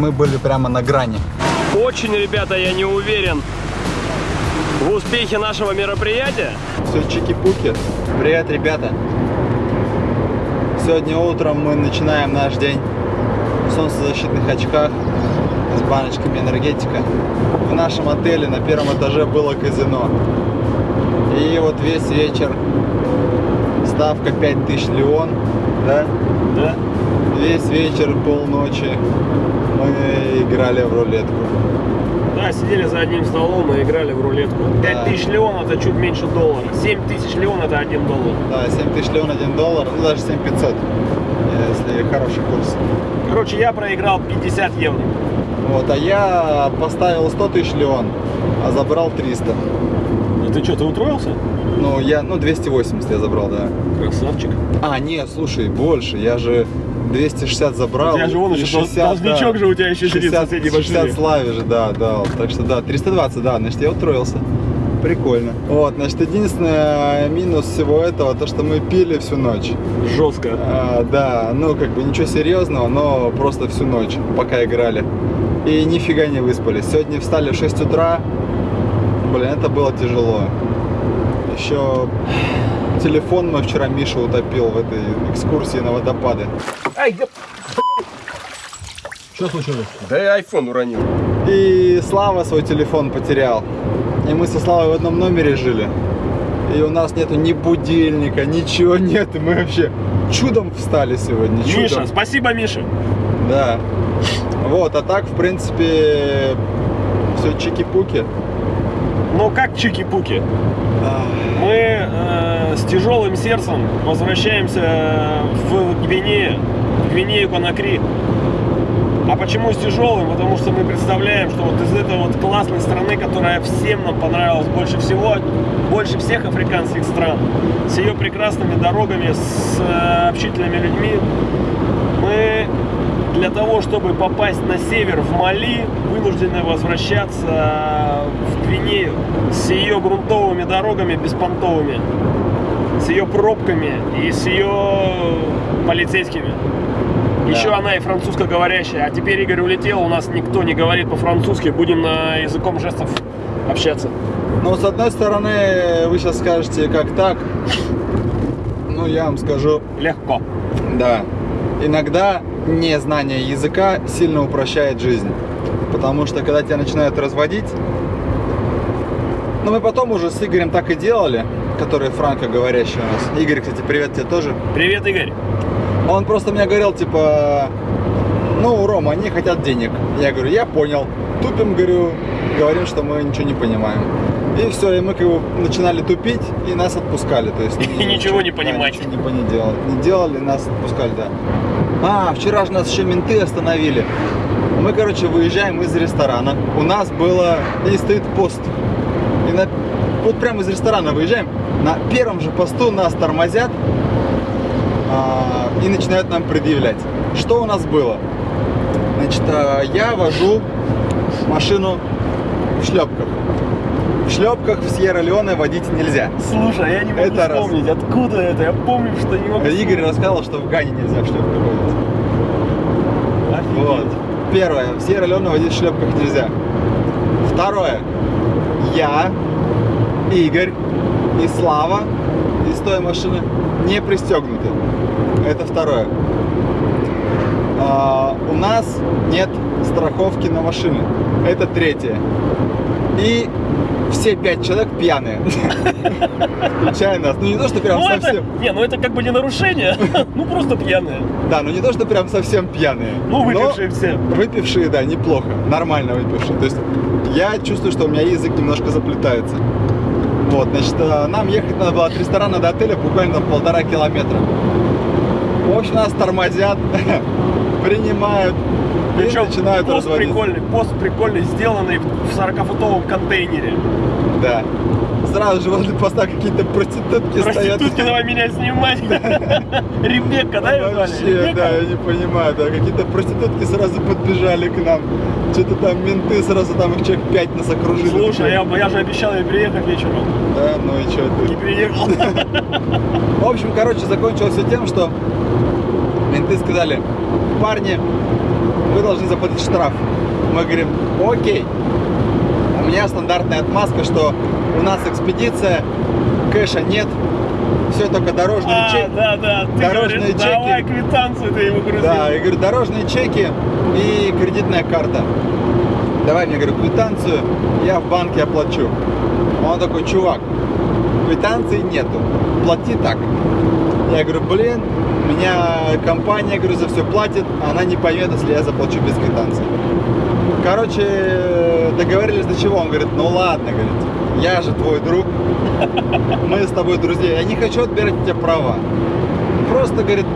мы были прямо на грани. Очень, ребята, я не уверен в успехе нашего мероприятия. Все чики-пуки. Привет, ребята. Сегодня утром мы начинаем наш день в солнцезащитных очках с баночками энергетика. В нашем отеле на первом этаже было казино. И вот весь вечер ставка 5000 леон, да? Да? Весь вечер, полночи мы играли в рулетку. Да, сидели за одним столом и играли в рулетку. Да. 5000 леон это чуть меньше доллара. 7000 леон это 1 доллар. Да, 7000 леон 1 доллар, ну даже 7500, если хороший курс. Короче, я проиграл 50 евро. Вот, а я поставил 100 тысяч леон, а забрал 300. Ну ты что, ты утроился? Ну, я, ну, 280 я забрал, да. Красавчик. А, нет, слушай, больше, я же 260 забрал. У тебя же вон еще дол- должничок же у тебя еще сидит в 60, соседней 60 машине. славе же, да, дал. Так что да, 320, да, значит, я утроился. Прикольно. Вот, значит, единственный минус всего этого, то, что мы пили всю ночь. Жестко. А, да, ну как бы ничего серьезного, но просто всю ночь, пока играли. И нифига не выспались. Сегодня встали в 6 утра. Блин, это было тяжело. Еще телефон мой вчера Миша утопил в этой экскурсии на водопады. Ай, да... Что случилось? Да я айфон уронил. И Слава свой телефон потерял. И мы со Славой в одном номере жили. И у нас нету ни будильника, ничего нет. И мы вообще чудом встали сегодня. Чудом. Миша, спасибо, Миша. Да. Вот, а так, в принципе, все чики-пуки. Ну как чики-пуки? Мы э, с тяжелым сердцем возвращаемся в Гвинею, Гвинею Конакри. А почему с тяжелым? Потому что мы представляем, что вот из этой вот классной страны, которая всем нам понравилась больше всего, больше всех африканских стран, с ее прекрасными дорогами, с э, общительными людьми, мы для того, чтобы попасть на север в Мали, вынуждены возвращаться в Гвинею с ее грунтовыми дорогами беспонтовыми, с ее пробками и с ее полицейскими. Еще она и французскоговорящая. А теперь Игорь улетел, у нас никто не говорит по-французски, будем на языком жестов общаться. Ну, с одной стороны, вы сейчас скажете, как так? Ну, я вам скажу, Легко. да. Иногда незнание языка сильно упрощает жизнь. Потому что, когда тебя начинают разводить, ну, мы потом уже с Игорем так и делали, который франкоговорящий у нас. Игорь, кстати, привет тебе тоже. Привет, Игорь. Он просто мне говорил, типа, ну, Рома, они хотят денег. Я говорю, я понял. Тупим, говорю, говорим, что мы ничего не понимаем. И все, и мы как бы начинали тупить, и нас отпускали. То есть, И ничего не да, понимать. ничего не, по- не делали. Не делали, нас отпускали, да. А, вчера же нас еще менты остановили. Мы, короче, выезжаем из ресторана. У нас было, и стоит пост. И на, вот прямо из ресторана выезжаем. На первом же посту нас тормозят а, и начинают нам предъявлять. Что у нас было? Значит, а, я вожу машину в шлепках. В шлепках в Сьерра-Леоне водить нельзя. Слушай, я не могу Это раз. вспомнить, откуда это. Я помню, что не могу Игорь рассказал, что в Гане нельзя в шлепках водить. вспомнить. Вот. Первое. В Сьерра-Леоне водить в шлепках нельзя. Второе. Я, Игорь и Слава из той машины не пристегнуты. Это второе. А, у нас нет страховки на машины. Это третье. И все пять человек пьяные. Включая нас. Ну не то, что прям Ну это, совсем. не, ну это как бы не нарушение, ну просто пьяные. Да, ну не то, что прям совсем пьяные. Ну но- выпившие все. Выпившие, да, неплохо. Нормально выпившие. То есть я чувствую, что у меня язык немножко заплетается. Вот, значит, э, нам ехать надо было от ресторана до отеля буквально полтора километра. В общем, нас тормозят, принимают и Причем начинают пост разводить. прикольный, пост прикольный, сделанный в 40-футовом контейнере. Да. Сразу же возле поста какие-то проститутки стоят. Проститутки, давай меня снимать. Ребекка, да? Вообще, да, я не понимаю, да, какие-то проститутки сразу подбежали к нам. Что-то там менты сразу там их человек пять нас окружили. Слушай, я, я же обещал ей приехать вечером. Да, ну и что Не ты? приехал. В общем, короче, закончилось все тем, что менты сказали, парни, вы должны заплатить штраф. Мы говорим, окей. Меня стандартная отмазка, что у нас экспедиция, кэша нет, все только дорожные А, чеки. да, да. Ты Дорожные говоришь, чеки. давай квитанцию ты ему грузил. Да, я говорю, дорожные чеки и кредитная карта. Давай мне, говорю, квитанцию, я в банке оплачу. Он такой, чувак, квитанции нету, плати так. Я говорю, блин, меня компания, говорю, за все платит, она не поймет, если я заплачу без квитанции. Короче, договорились до чего? Он говорит, ну ладно, говорит, я же твой друг, мы с тобой друзья, я не хочу отбирать у тебя права. Просто, говорит,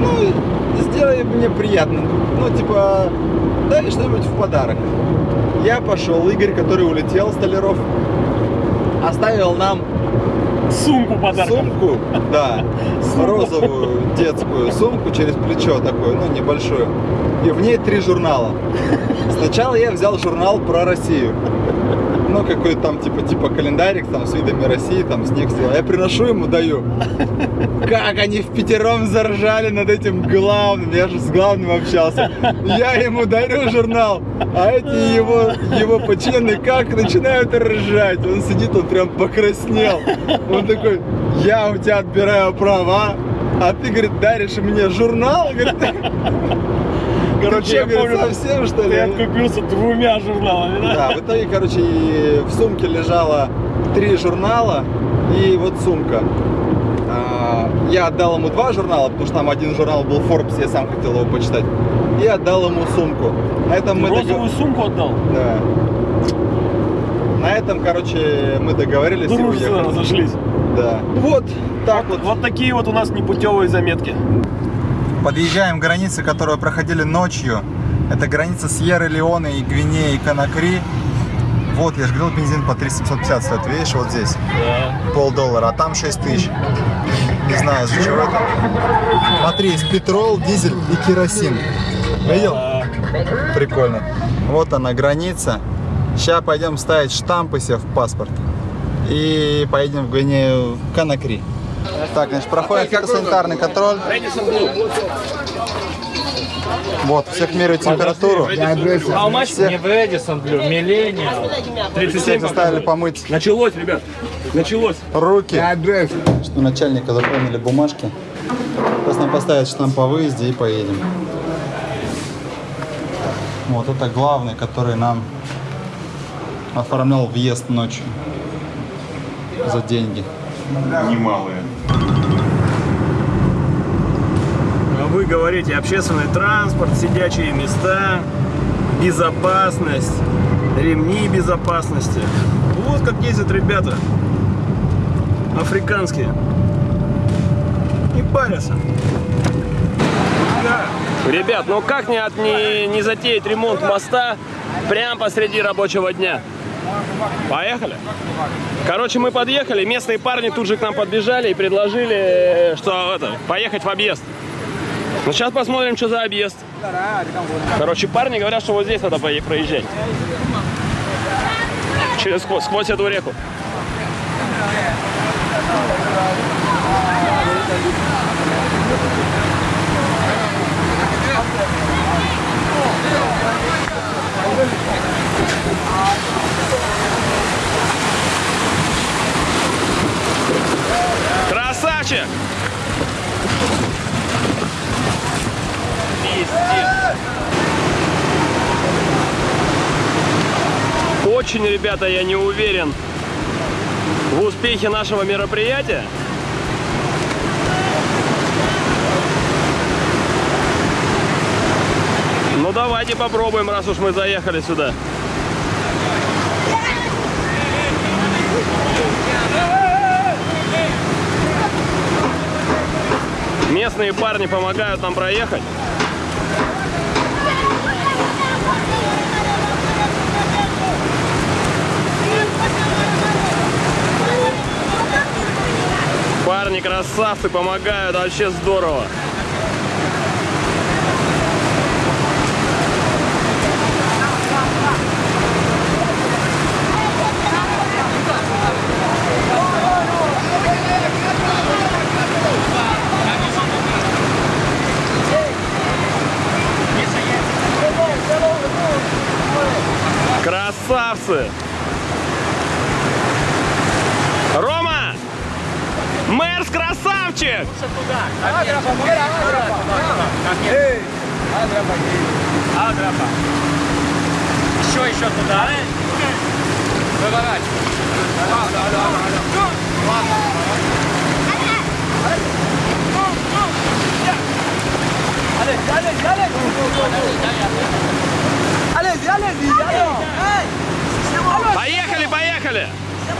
ну, сделай мне приятно. Ну, типа, дай что-нибудь в подарок. Я пошел, Игорь, который улетел, Столяров, оставил нам Сумку подарком. сумку, да, розовую детскую сумку через плечо такую, ну, небольшую. И в ней три журнала. Сначала я взял журнал про Россию. Ну, какой-то там, типа, типа календарик, там, с видами России, там, снег сделал. Я приношу ему, даю. Как они в пятером заржали над этим главным. Я же с главным общался. Я ему дарю журнал, а эти его, его подчиненные как начинают ржать. Он сидит, он прям покраснел. Он такой, я у тебя отбираю права, а ты, говорит, даришь мне журнал? Говорит, Короче, ты я что, говорит, помню, совсем что ты ли? откупился двумя журналами, да? Да, в итоге, короче, в сумке лежало три журнала и вот сумка. А, Я отдал ему два журнала, потому что там один журнал был Forbes, я сам хотел его почитать. И отдал ему сумку. На этом мы Розовую догов- сумку отдал? Да. На этом, короче, мы договорились и Дружественно уехали. разошлись. Да. Вот так вот. Вот такие вот у нас непутевые заметки. Подъезжаем к границе, которую проходили ночью. Это граница Сьерра-Леоне и Гвинеи и Конакри. Вот, я же говорил, бензин по 3750 стоит, видишь, вот здесь. Да. полдоллара, а там 6 тысяч. Не знаю, из-за чего это. Смотри, есть петрол, дизель и керосин. Видел? Прикольно. Вот она, граница. Сейчас пойдем ставить штампы себе в паспорт. И поедем в Гвинею Конакри. Так, значит, проходит фитосанитарный контроль. Вот, всех меряют температуру. Much? Всех, Не в Эдисон Блю, Millennium. 37 всех заставили помыть Началось, ребят. Началось. руки. Что начальника заполнили бумажки. Сейчас нам поставят штамп по выезде и поедем. Вот это главный, который нам оформлял въезд ночью за деньги. немалые. А вы говорите общественный транспорт, сидячие места, безопасность, ремни безопасности. Вот как ездят ребята. Африканские. Не парятся. Да. Ребят, ну как не, от, не, не затеять ремонт моста прямо посреди рабочего дня? Поехали? Короче, мы подъехали, местные парни тут же к нам подбежали и предложили, э, что это, поехать в объезд. Ну, сейчас посмотрим, что за объезд. Короче, парни говорят, что вот здесь надо проезжать. Через сквозь эту реку. Красавчик! Очень, ребята, я не уверен в успехе нашего мероприятия. Ну давайте попробуем, раз уж мы заехали сюда. Местные парни помогают нам проехать. они красавцы, помогают, вообще здорово. Красавцы! Красавчик! Еще, еще туда. Выворачивай. Поехали, поехали!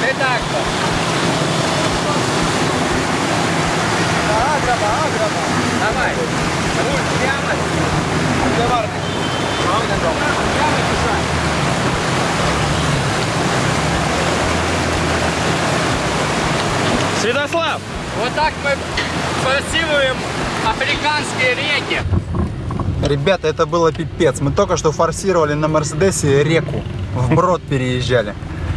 Ты так Давай. Руль прямо. Святослав! Вот так мы форсируем африканские реки. Ребята, это было пипец. Мы только что форсировали на Мерседесе реку. Вброд переезжали.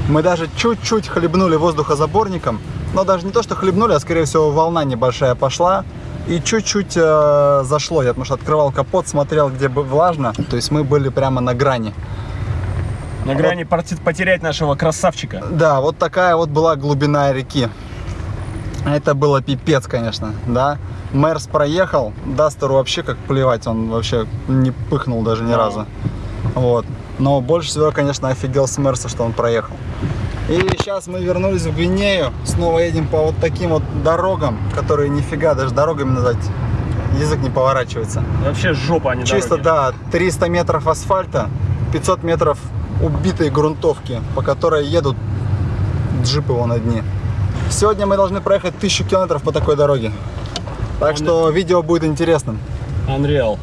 Мы даже чуть-чуть хлебнули воздухозаборником. Но даже не то, что хлебнули, а скорее всего волна небольшая пошла. И чуть-чуть э, зашло. Я потому что открывал капот, смотрел, где бы влажно. То есть мы были прямо на грани. На грани порти- потерять нашего красавчика. Да, вот такая вот была глубина реки. Это было пипец, конечно, да. Мерс проехал, Дастеру вообще как плевать, он вообще не пыхнул даже ни разу. Вот. Но больше всего, конечно, офигел с Мерса, что он проехал. И сейчас мы вернулись в Гвинею, снова едем по вот таким вот дорогам, которые нифига даже дорогами назвать язык не поворачивается. Вообще жопа, а не Чисто, дороги. да, 300 метров асфальта, 500 метров убитой грунтовки, по которой едут джипы вон одни. Сегодня мы должны проехать 1000 километров по такой дороге. Так что видео будет интересным. Unreal.